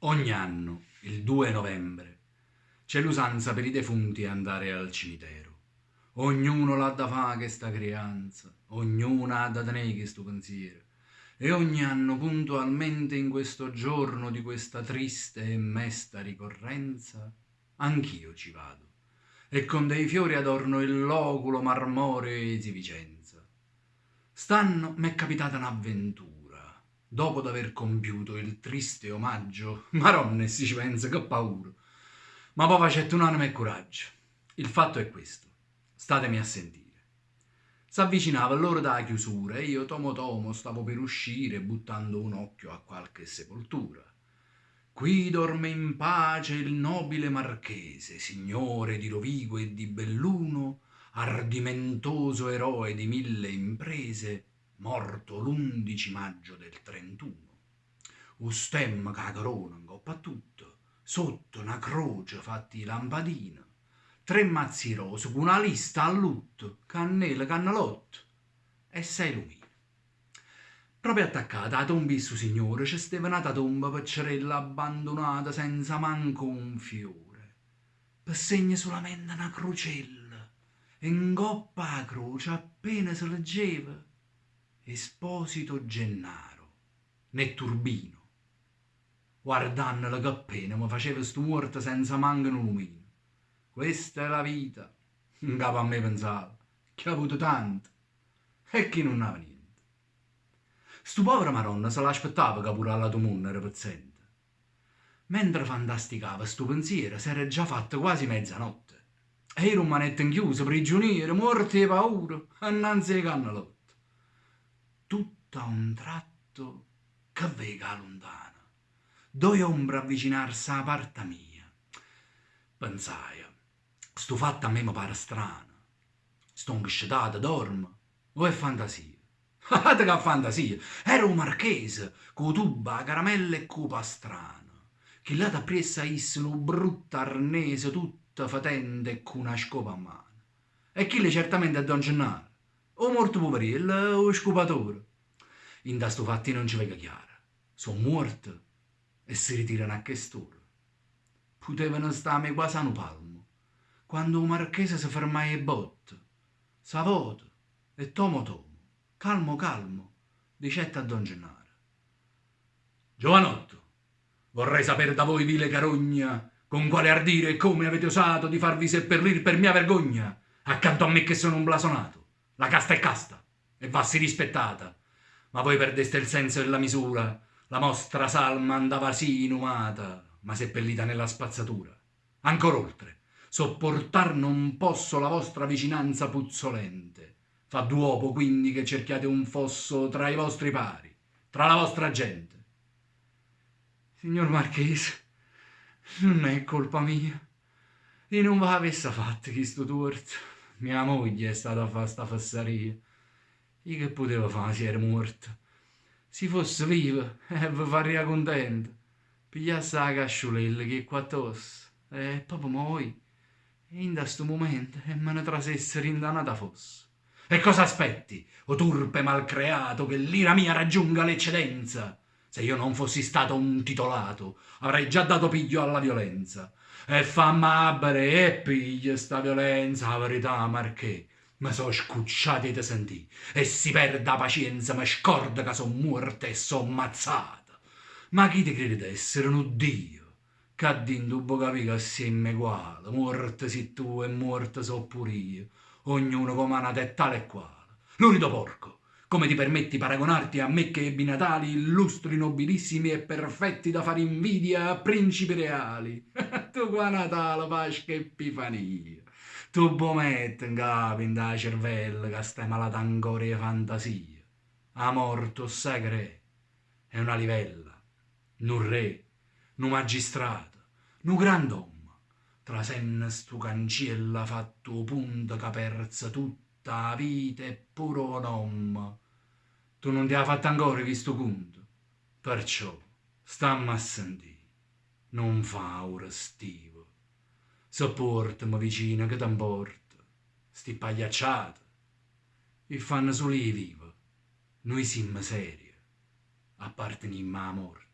Ogni anno, il 2 novembre, c'è l'usanza per i defunti andare al cimitero. Ognuno l'ha da fare questa creanza, ognuno ha da tenere questo pensiero. E ogni anno, puntualmente in questo giorno di questa triste e mesta ricorrenza, anch'io ci vado. E con dei fiori adorno il loculo marmoreo di Vicenza. St'anno m'è capitata un'avventura dopo d'aver compiuto il triste omaggio, maronne si ci pensa, che paura. Ma poi facette un'anima e coraggio. Il fatto è questo, statemi a sentire. S'avvicinava l'ora della chiusura e io tomo tomo stavo per uscire buttando un occhio a qualche sepoltura. Qui dorme in pace il nobile marchese, signore di Rovigo e di Belluno, ardimentoso eroe di mille imprese, morto l'11 maggio del 31. Un stemma che corona in coppa a tutto, sotto una croce fatti lampadina, tre mazzi rose con una lista a lutto, cannella, cannalotto e sei lumini. Proprio attaccata a tomba su signore c'è stava una tomba paccerella abbandonata senza manco un fiore, per segno solamente una crocella, e in coppa a croce appena si leggeva Esposito Gennaro, né Turbino. Guardando la cappena mi faceva sto morto senza manco un lumino. Questa è la vita, in capo a me pensava, che ha avuto tanto e chi non aveva niente. Sto povero Maronna se l'aspettava che pure alla tua munna era paziente. Mentre fantasticava sto pensiero si era già fatta quasi mezzanotte e ero un manetto inchiuso, prigioniero, morto di paura, annanzi ai cannalotti tutto a un tratto che vega lontana, due ombre avvicinarsi a parte mia. Pensai, sto fatto a me mi pare strano, sto inghescetato, dormo, o è fantasia? Ah, che fantasia! Era un marchese, con tuba, caramella e cupa strano, che là da pressa issero brutta arnese tutta fatente e con una scopa a mano. E chi le certamente è Don Gennaro o morto poverello o scopatore. In da sto fatti non ci vega chiaro. Sono morto e si ritirano a quest'ora. Potevano starmi quasi a un palmo, quando un marchese si fermai e botte. Savoto e tomo tomo, calmo calmo, dicette a Don Gennaro. Giovanotto, vorrei sapere da voi, vile carogna, con quale ardire e come avete osato di farvi seppellir per mia vergogna, accanto a me che sono un blasonato. La casta è casta e vassi rispettata, ma voi perdeste il senso e la misura. La vostra salma andava sì inumata, ma seppellita nella spazzatura. Ancora oltre, sopportar non posso la vostra vicinanza puzzolente. Fa duopo quindi che cerchiate un fosso tra i vostri pari, tra la vostra gente. Signor Marchese, non è colpa mia. Io non va avesse fatto questo torto. Mia moglie è stata a fare sta fassaria. Io che potevo fare se era morta? Se fosse viva, eh, vi faria contento. Pigliasse la casciolella che è qua addosso. E proprio moi. E in questo momento e me ne trasesse rindanata fosse. E cosa aspetti, o turpe malcreato, che l'ira mia raggiunga l'eccedenza? Se io non fossi stato un titolato, avrei già dato piglio alla violenza. E fa amabile e piglia sta violenza, la verità, marché. Ma so scucciati te sentì, e si perda pazienza, ma scorda che son morta e son mazzata. Ma chi ti crede essere un Dio? Che d'indubbio capì che assieme uguale, morte si tu e morte so pure io, ognuno come una tetta e quale. L'unico porco, come ti permetti paragonarti a me che ebbi natali illustri, nobilissimi e perfetti da fare invidia a principi reali? tu qua Natale, Pasqua e Epifania. Tu bomette in capo in da cervello che stai malata ancora di fantasia. A morto sagre è una livella, un re, un magistrato, un grand'uomo. Tra senna stu cancella fatto punto che persa tutto tutta vita è pure un uomo. Tu non ti hai fatto ancora questo conto. Perciò, stammi a sentire. Non fa ora stivo. Sopportami vicino che t'importa. Sti pagliacciate. E fanno solo i vivo. Noi siamo seri. Apparteniamo a morte.